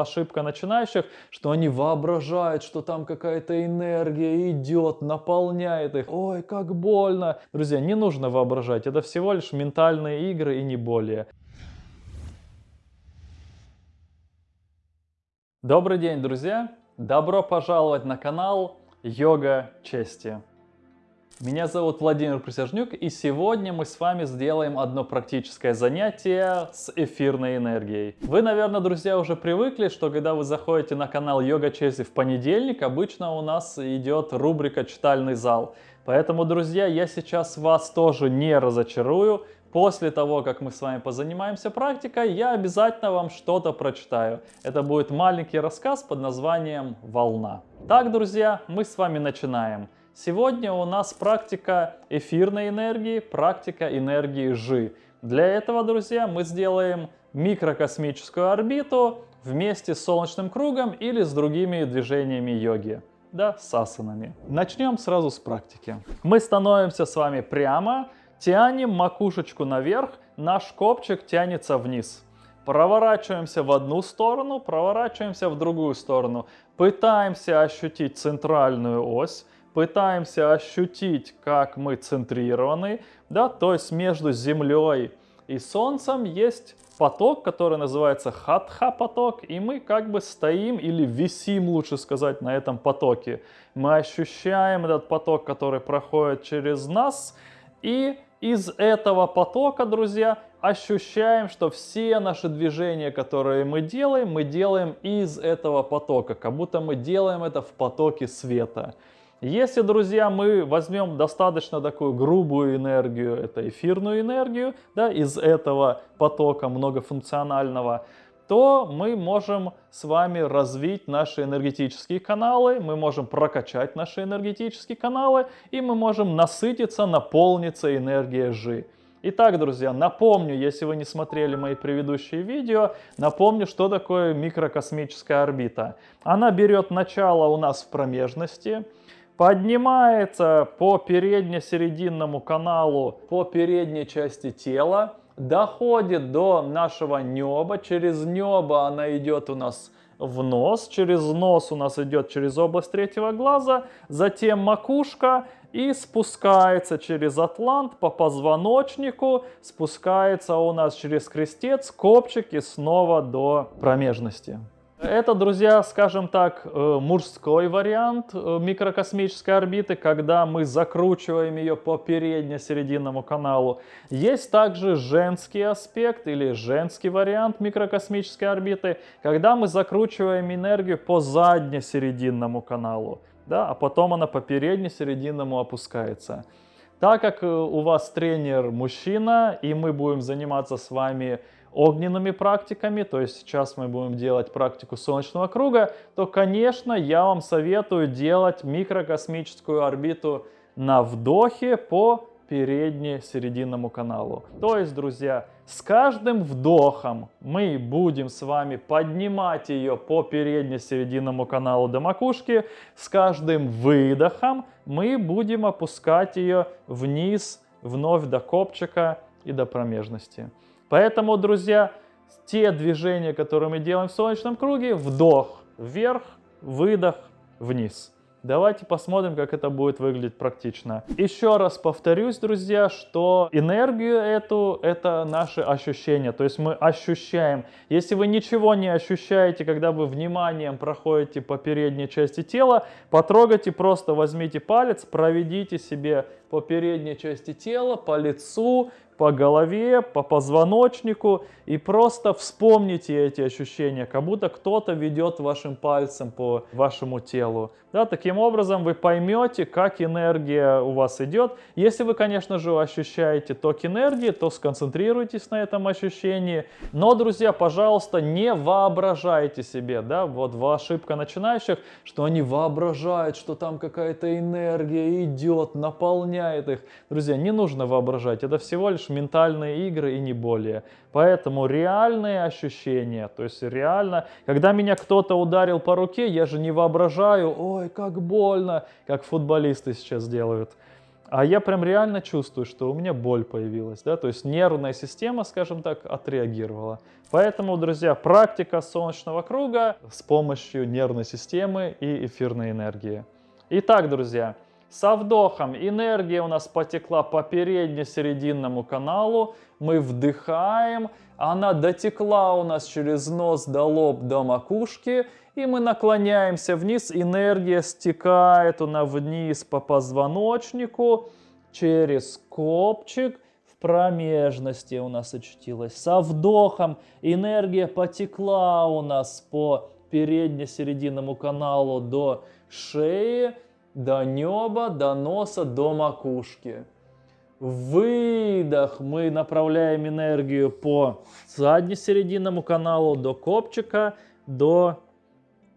ошибка начинающих, что они воображают, что там какая-то энергия идет, наполняет их. Ой, как больно. Друзья, не нужно воображать, это всего лишь ментальные игры и не более. Добрый день, друзья! Добро пожаловать на канал Йога Чести. Меня зовут Владимир Присяжнюк, и сегодня мы с вами сделаем одно практическое занятие с эфирной энергией. Вы, наверное, друзья, уже привыкли, что когда вы заходите на канал Йога Чези в понедельник, обычно у нас идет рубрика «Читальный зал». Поэтому, друзья, я сейчас вас тоже не разочарую. После того, как мы с вами позанимаемся практикой, я обязательно вам что-то прочитаю. Это будет маленький рассказ под названием «Волна». Так, друзья, мы с вами начинаем. Сегодня у нас практика эфирной энергии, практика энергии Жи. Для этого, друзья, мы сделаем микрокосмическую орбиту вместе с солнечным кругом или с другими движениями йоги. Да, с асанами. Начнем сразу с практики. Мы становимся с вами прямо, тянем макушечку наверх, наш копчик тянется вниз. Проворачиваемся в одну сторону, проворачиваемся в другую сторону. Пытаемся ощутить центральную ось пытаемся ощутить, как мы центрированы, да, то есть между Землей и Солнцем есть поток, который называется хатха поток, и мы как бы стоим или висим, лучше сказать, на этом потоке. Мы ощущаем этот поток, который проходит через нас, и из этого потока, друзья, ощущаем, что все наши движения, которые мы делаем, мы делаем из этого потока, как будто мы делаем это в потоке света. Если, друзья, мы возьмем достаточно такую грубую энергию, это эфирную энергию, да, из этого потока многофункционального, то мы можем с вами развить наши энергетические каналы, мы можем прокачать наши энергетические каналы, и мы можем насытиться, наполниться энергией Жи. Итак, друзья, напомню, если вы не смотрели мои предыдущие видео, напомню, что такое микрокосмическая орбита. Она берет начало у нас в промежности, поднимается по передне-серединному каналу, по передней части тела, доходит до нашего неба, через небо она идет у нас в нос, через нос у нас идет через область третьего глаза, затем макушка и спускается через атлант по позвоночнику, спускается у нас через крестец, копчик и снова до промежности. Это, друзья, скажем так, э, мужской вариант э, микрокосмической орбиты, когда мы закручиваем ее по передне-серединному каналу. Есть также женский аспект или женский вариант микрокосмической орбиты, когда мы закручиваем энергию по задне-серединному каналу, да, а потом она по передне-серединному опускается. Так как э, у вас тренер мужчина, и мы будем заниматься с вами огненными практиками, то есть сейчас мы будем делать практику солнечного круга, то, конечно, я вам советую делать микрокосмическую орбиту на вдохе по передне-серединному каналу. То есть, друзья, с каждым вдохом мы будем с вами поднимать ее по передне-серединному каналу до макушки, с каждым выдохом мы будем опускать ее вниз, вновь до копчика и до промежности. Поэтому, друзья, те движения, которые мы делаем в солнечном круге, вдох вверх, выдох вниз. Давайте посмотрим, как это будет выглядеть практично. Еще раз повторюсь, друзья, что энергию эту, это наши ощущения. То есть мы ощущаем. Если вы ничего не ощущаете, когда вы вниманием проходите по передней части тела, потрогайте, просто возьмите палец, проведите себе по передней части тела, по лицу, по голове, по позвоночнику и просто вспомните эти ощущения, как будто кто-то ведет вашим пальцем по вашему телу. Да, таким образом вы поймете, как энергия у вас идет. Если вы, конечно же, ощущаете ток энергии, то сконцентрируйтесь на этом ощущении. Но, друзья, пожалуйста, не воображайте себе, да, вот ошибка начинающих, что они воображают, что там какая-то энергия идет, наполняет их. Друзья, не нужно воображать, это всего лишь ментальные игры и не более. Поэтому реальные ощущения, то есть реально, когда меня кто-то ударил по руке, я же не воображаю, ой, как больно, как футболисты сейчас делают. А я прям реально чувствую, что у меня боль появилась, да, то есть нервная система, скажем так, отреагировала. Поэтому, друзья, практика солнечного круга с помощью нервной системы и эфирной энергии. Итак, друзья, со вдохом энергия у нас потекла по передне-серединному каналу. Мы вдыхаем, она дотекла у нас через нос до лоб, до макушки. И мы наклоняемся вниз, энергия стекает у нас вниз по позвоночнику, через копчик, в промежности у нас очутилась. Со вдохом энергия потекла у нас по передне-серединному каналу до шеи, до неба, до носа, до макушки. Выдох мы направляем энергию по задне-серединному каналу до копчика, до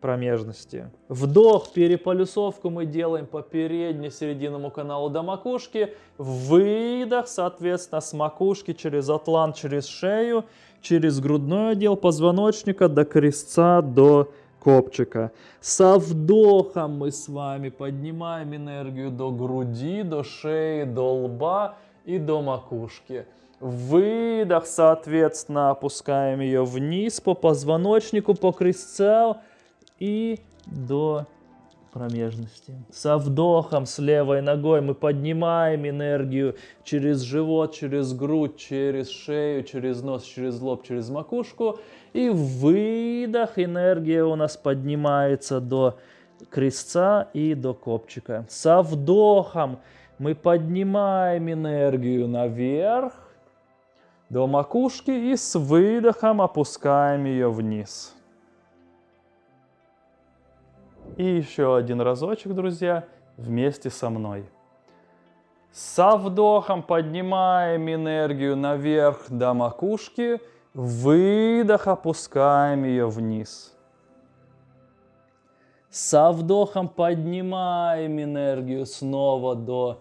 промежности. Вдох, переполюсовку мы делаем по передне-серединному каналу до макушки. Выдох, соответственно, с макушки через атлант, через шею, через грудной отдел позвоночника до крестца, до копчика. Со вдохом мы с вами поднимаем энергию до груди, до шеи, до лба и до макушки. Выдох, соответственно, опускаем ее вниз по позвоночнику, по крестцу и до промежности. Со вдохом с левой ногой мы поднимаем энергию через живот, через грудь, через шею, через нос, через лоб, через макушку. И выдох энергия у нас поднимается до крестца и до копчика. Со вдохом мы поднимаем энергию наверх до макушки и с выдохом опускаем ее вниз. И еще один разочек, друзья, вместе со мной. Со вдохом поднимаем энергию наверх до макушки, выдох опускаем ее вниз. Со вдохом поднимаем энергию снова до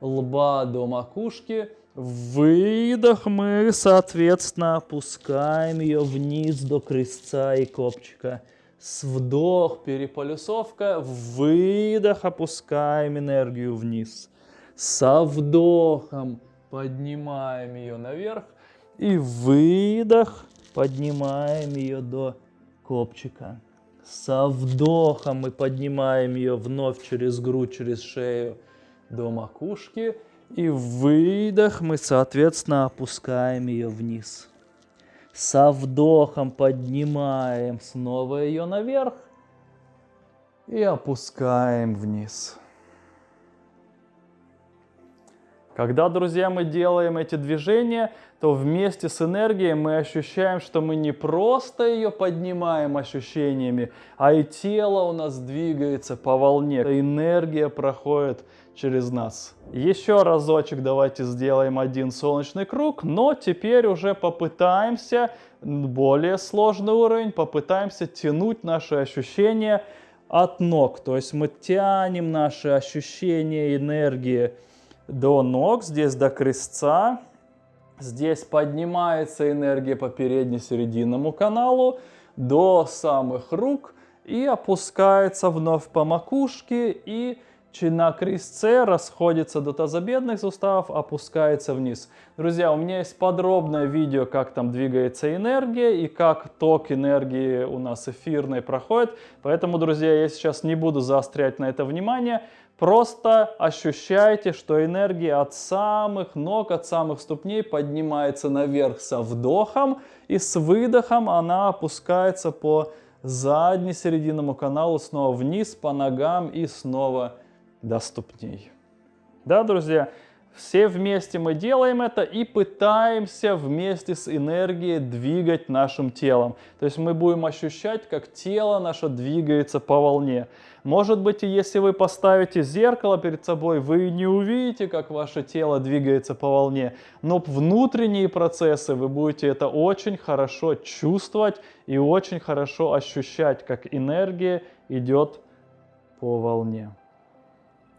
лба, до макушки. Выдох мы, соответственно, опускаем ее вниз до крестца и копчика. С вдох, переполюсовка, выдох, опускаем энергию вниз. Со вдохом поднимаем ее наверх. И выдох, поднимаем ее до копчика. Со вдохом мы поднимаем ее вновь через грудь, через шею до макушки. И выдох мы, соответственно, опускаем ее вниз. Со вдохом поднимаем снова ее наверх и опускаем вниз. Когда, друзья, мы делаем эти движения, то вместе с энергией мы ощущаем, что мы не просто ее поднимаем ощущениями, а и тело у нас двигается по волне. Энергия проходит через нас. Еще разочек давайте сделаем один солнечный круг, но теперь уже попытаемся, более сложный уровень, попытаемся тянуть наши ощущения от ног. То есть мы тянем наши ощущения энергии до ног, здесь до крестца. Здесь поднимается энергия по передне-серединному каналу до самых рук и опускается вновь по макушке и на крестце расходится до тазобедных суставов, опускается вниз. Друзья, у меня есть подробное видео, как там двигается энергия и как ток энергии у нас эфирной проходит. Поэтому, друзья, я сейчас не буду заострять на это внимание. Просто ощущайте, что энергия от самых ног, от самых ступней поднимается наверх со вдохом и с выдохом она опускается по задне-серединному каналу снова вниз по ногам и снова вниз доступней. Да, друзья, все вместе мы делаем это и пытаемся вместе с энергией двигать нашим телом. То есть мы будем ощущать, как тело наше двигается по волне. Может быть, если вы поставите зеркало перед собой, вы не увидите, как ваше тело двигается по волне. Но внутренние процессы вы будете это очень хорошо чувствовать и очень хорошо ощущать, как энергия идет по волне.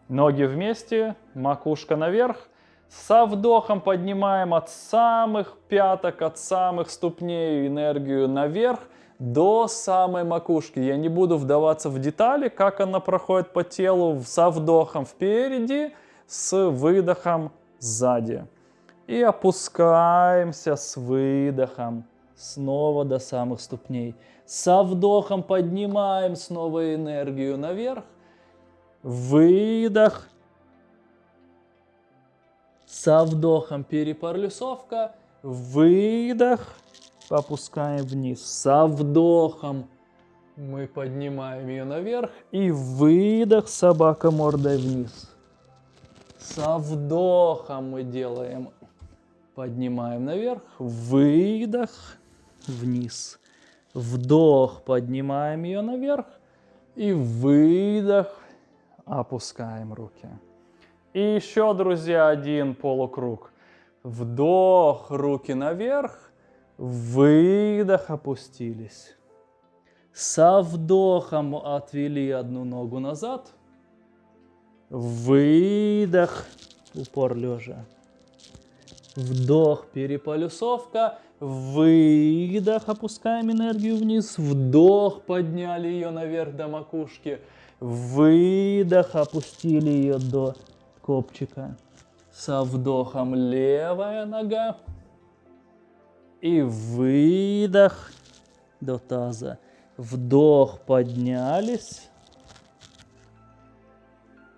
Ноги вместе, макушка наверх. Со вдохом поднимаем от самых пяток, от самых ступней энергию наверх до самой макушки. Я не буду вдаваться в детали, как она проходит по телу со вдохом впереди, с выдохом сзади. И опускаемся с выдохом снова до самых ступней. Со вдохом поднимаем снова энергию наверх. Выдох. Со вдохом перепарлюсовка. Выдох. Опускаем вниз. Со вдохом мы поднимаем ее наверх. И выдох. Собака мордой вниз. Со вдохом мы делаем. Поднимаем наверх. Выдох. Вниз. Вдох. Поднимаем ее наверх. И выдох. Опускаем руки. И еще, друзья, один полукруг. Вдох, руки наверх. Выдох, опустились. Со вдохом отвели одну ногу назад. Выдох, упор лежа. Вдох, переполюсовка. Выдох, опускаем энергию вниз. Вдох, подняли ее наверх до макушки. Выдох, опустили ее до копчика. Со вдохом левая нога. И выдох до таза. Вдох, поднялись.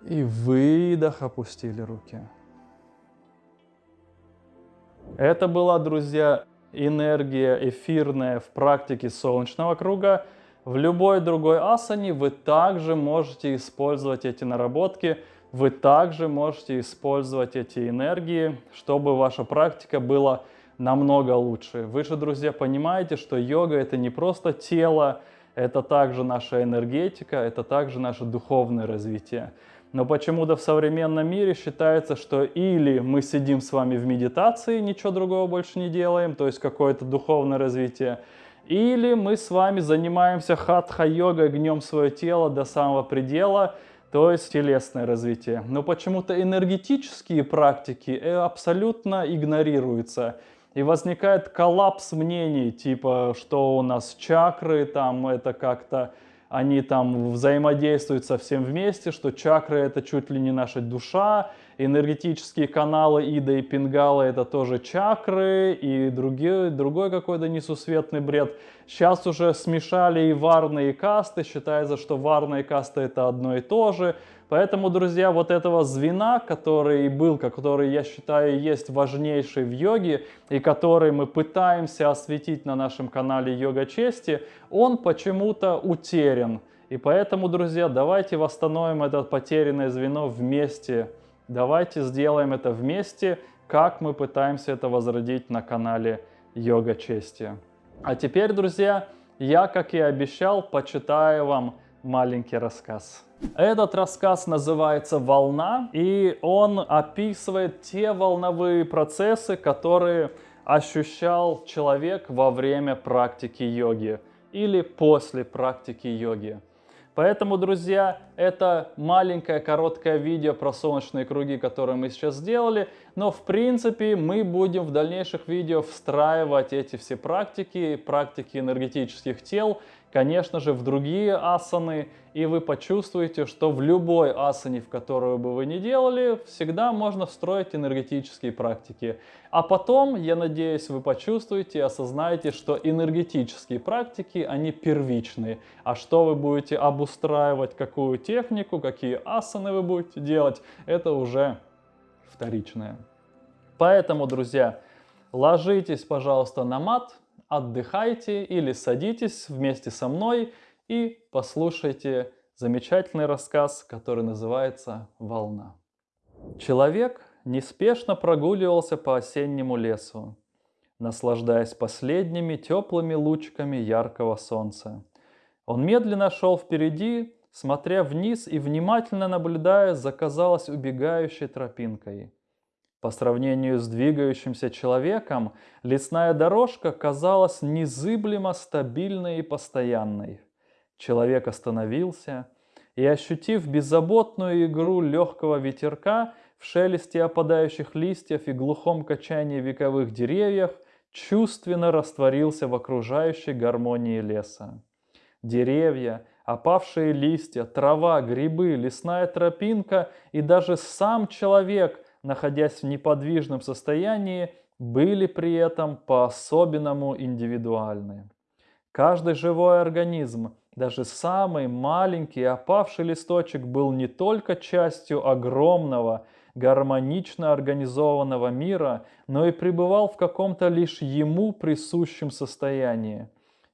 И выдох, опустили руки. Это была, друзья, энергия эфирная в практике солнечного круга. В любой другой асане вы также можете использовать эти наработки, вы также можете использовать эти энергии, чтобы ваша практика была намного лучше. Вы же, друзья, понимаете, что йога это не просто тело, это также наша энергетика, это также наше духовное развитие. Но почему-то в современном мире считается, что или мы сидим с вами в медитации, ничего другого больше не делаем, то есть какое-то духовное развитие, или мы с вами занимаемся хатха-йогой, гнем свое тело до самого предела, то есть телесное развитие. Но почему-то энергетические практики э, абсолютно игнорируются. И возникает коллапс мнений, типа, что у нас чакры, там это как-то они там взаимодействуют совсем вместе, что чакры это чуть ли не наша душа, энергетические каналы Ида и Пингала это тоже чакры и другие, другой какой-то несусветный бред. Сейчас уже смешали и варны, и касты, считается, что варна и каста это одно и то же. Поэтому, друзья, вот этого звена, который был, который, я считаю, есть важнейший в йоге, и который мы пытаемся осветить на нашем канале Йога Чести, он почему-то утерян. И поэтому, друзья, давайте восстановим это потерянное звено вместе. Давайте сделаем это вместе, как мы пытаемся это возродить на канале Йога Чести. А теперь, друзья, я, как и обещал, почитаю вам маленький рассказ. Этот рассказ называется «Волна», и он описывает те волновые процессы, которые ощущал человек во время практики йоги или после практики йоги. Поэтому, друзья, это маленькое короткое видео про солнечные круги, которые мы сейчас сделали. Но, в принципе, мы будем в дальнейших видео встраивать эти все практики, практики энергетических тел конечно же, в другие асаны, и вы почувствуете, что в любой асане, в которую бы вы ни делали, всегда можно встроить энергетические практики. А потом, я надеюсь, вы почувствуете и осознаете, что энергетические практики, они первичные. А что вы будете обустраивать, какую технику, какие асаны вы будете делать, это уже вторичное. Поэтому, друзья, ложитесь, пожалуйста, на мат, отдыхайте или садитесь вместе со мной и послушайте замечательный рассказ, который называется «Волна». Человек неспешно прогуливался по осеннему лесу, наслаждаясь последними теплыми лучками яркого солнца. Он медленно шел впереди, смотря вниз и внимательно наблюдая за, казалось, убегающей тропинкой. По сравнению с двигающимся человеком, лесная дорожка казалась незыблемо стабильной и постоянной. Человек остановился и, ощутив беззаботную игру легкого ветерка в шелесте опадающих листьев и глухом качании вековых деревьев, чувственно растворился в окружающей гармонии леса. Деревья, опавшие листья, трава, грибы, лесная тропинка и даже сам человек, находясь в неподвижном состоянии, были при этом по-особенному индивидуальны. Каждый живой организм, даже самый маленький опавший листочек был не только частью огромного, гармонично организованного мира, но и пребывал в каком-то лишь ему присущем состоянии.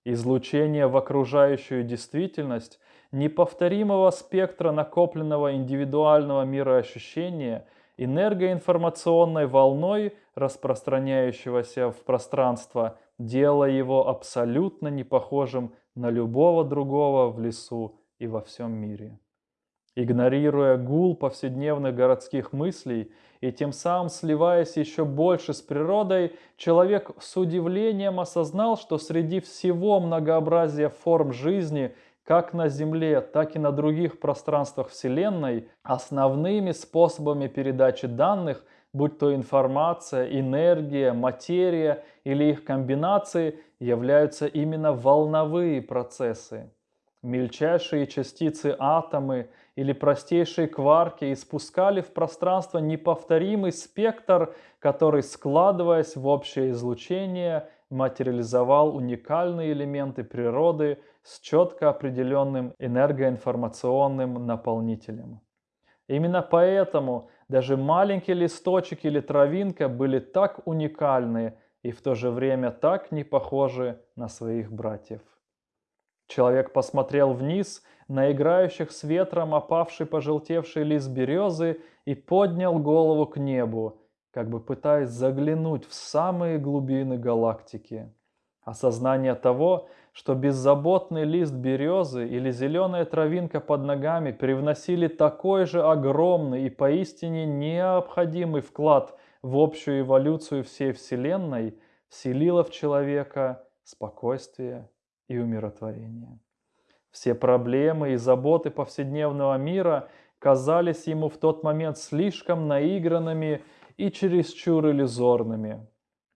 Излучение в окружающую действительность неповторимого спектра накопленного индивидуального мироощущения энергоинформационной волной, распространяющегося в пространство, делая его абсолютно не похожим на любого другого в лесу и во всем мире. Игнорируя гул повседневных городских мыслей и тем самым сливаясь еще больше с природой, человек с удивлением осознал, что среди всего многообразия форм жизни, как на Земле, так и на других пространствах Вселенной, основными способами передачи данных, будь то информация, энергия, материя или их комбинации, являются именно волновые процессы. Мельчайшие частицы атомы или простейшие кварки испускали в пространство неповторимый спектр, который, складываясь в общее излучение, материализовал уникальные элементы природы с четко определенным энергоинформационным наполнителем. Именно поэтому даже маленький листочек или травинка были так уникальны и в то же время так не похожи на своих братьев. Человек посмотрел вниз на играющих с ветром опавший пожелтевший лист березы и поднял голову к небу, как бы пытаясь заглянуть в самые глубины галактики. Осознание того, что беззаботный лист березы или зеленая травинка под ногами привносили такой же огромный и поистине необходимый вклад в общую эволюцию всей Вселенной, вселило в человека спокойствие и умиротворение. Все проблемы и заботы повседневного мира казались ему в тот момент слишком наигранными и чересчур иллюзорными.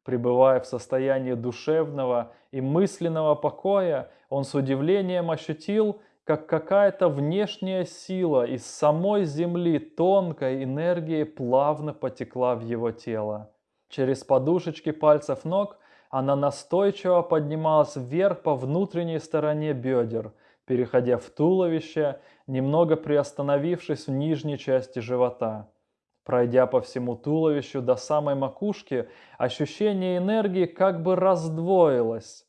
Пребывая в состоянии душевного и мысленного покоя, он с удивлением ощутил, как какая-то внешняя сила из самой земли тонкой энергией плавно потекла в его тело. Через подушечки пальцев ног она настойчиво поднималась вверх по внутренней стороне бедер, переходя в туловище, немного приостановившись в нижней части живота. Пройдя по всему туловищу до самой макушки, ощущение энергии как бы раздвоилось.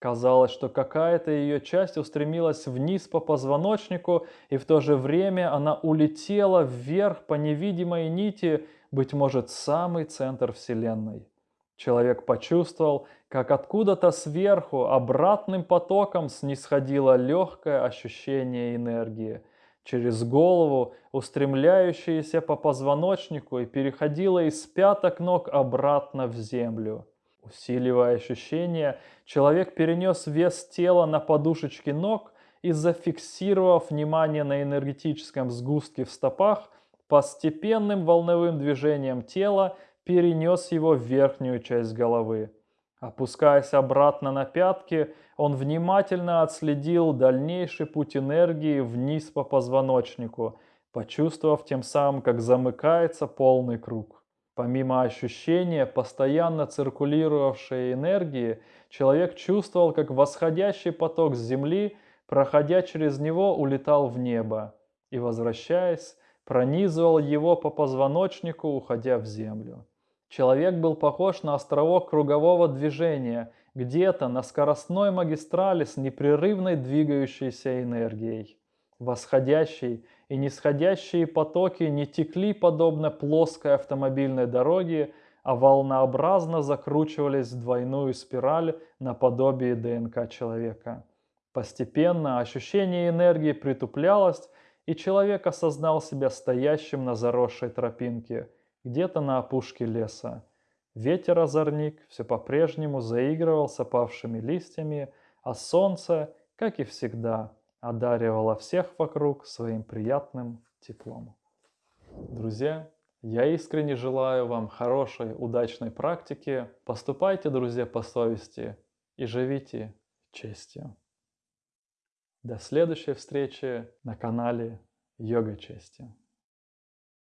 Казалось, что какая-то ее часть устремилась вниз по позвоночнику, и в то же время она улетела вверх по невидимой нити, быть может, самый центр Вселенной. Человек почувствовал, как откуда-то сверху обратным потоком снисходило легкое ощущение энергии, через голову, устремляющееся по позвоночнику и переходило из пяток ног обратно в землю. Усиливая ощущение, человек перенес вес тела на подушечки ног и, зафиксировав внимание на энергетическом сгустке в стопах, постепенным волновым движением тела перенес его в верхнюю часть головы. Опускаясь обратно на пятки, он внимательно отследил дальнейший путь энергии вниз по позвоночнику, почувствовав тем самым, как замыкается полный круг. Помимо ощущения постоянно циркулировавшей энергии, человек чувствовал, как восходящий поток с Земли, проходя через него, улетал в небо и, возвращаясь, пронизывал его по позвоночнику, уходя в Землю. Человек был похож на островок кругового движения, где-то на скоростной магистрали с непрерывной двигающейся энергией. Восходящие и нисходящие потоки не текли подобно плоской автомобильной дороге, а волнообразно закручивались в двойную спираль наподобие ДНК человека. Постепенно ощущение энергии притуплялось, и человек осознал себя стоящим на заросшей тропинке – где-то на опушке леса. Ветер-озорник все по-прежнему заигрывал с опавшими листьями, а солнце, как и всегда, одаривало всех вокруг своим приятным теплом. Друзья, я искренне желаю вам хорошей, удачной практики. Поступайте, друзья, по совести и живите честью. До следующей встречи на канале Йога Чести.